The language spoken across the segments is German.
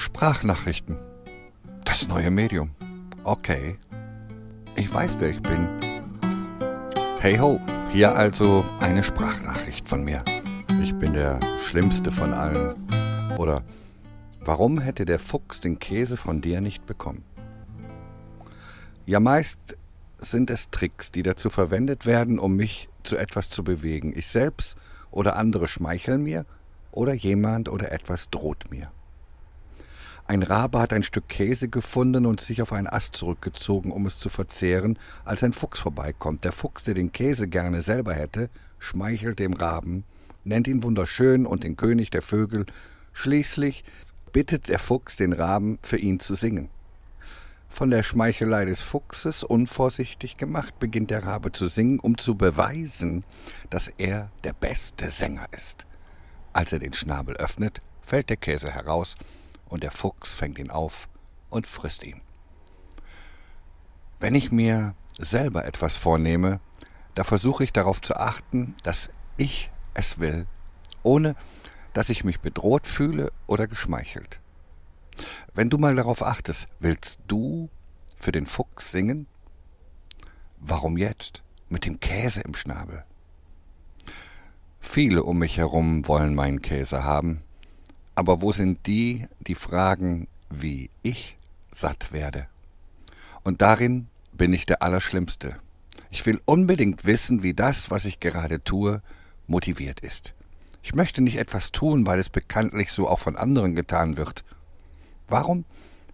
Sprachnachrichten. Das neue Medium. Okay. Ich weiß, wer ich bin. Hey ho, hier also eine Sprachnachricht von mir. Ich bin der Schlimmste von allen. Oder warum hätte der Fuchs den Käse von dir nicht bekommen? Ja, meist sind es Tricks, die dazu verwendet werden, um mich zu etwas zu bewegen. Ich selbst oder andere schmeicheln mir oder jemand oder etwas droht mir. Ein Rabe hat ein Stück Käse gefunden und sich auf einen Ast zurückgezogen, um es zu verzehren, als ein Fuchs vorbeikommt. Der Fuchs, der den Käse gerne selber hätte, schmeichelt dem Raben, nennt ihn wunderschön und den König der Vögel. Schließlich bittet der Fuchs den Raben, für ihn zu singen. Von der Schmeichelei des Fuchses unvorsichtig gemacht, beginnt der Rabe zu singen, um zu beweisen, dass er der beste Sänger ist. Als er den Schnabel öffnet, fällt der Käse heraus, und der Fuchs fängt ihn auf und frisst ihn. Wenn ich mir selber etwas vornehme, da versuche ich darauf zu achten, dass ich es will, ohne dass ich mich bedroht fühle oder geschmeichelt. Wenn du mal darauf achtest, willst du für den Fuchs singen? Warum jetzt? Mit dem Käse im Schnabel. Viele um mich herum wollen meinen Käse haben, aber wo sind die, die fragen, wie ich satt werde? Und darin bin ich der Allerschlimmste. Ich will unbedingt wissen, wie das, was ich gerade tue, motiviert ist. Ich möchte nicht etwas tun, weil es bekanntlich so auch von anderen getan wird. Warum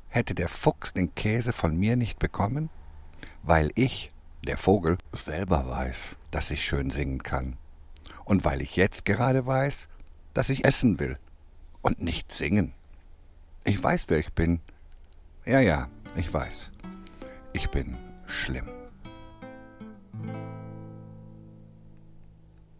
hätte der Fuchs den Käse von mir nicht bekommen? Weil ich, der Vogel, selber weiß, dass ich schön singen kann. Und weil ich jetzt gerade weiß, dass ich essen will und nicht singen. Ich weiß, wer ich bin. Ja, ja, ich weiß. Ich bin schlimm.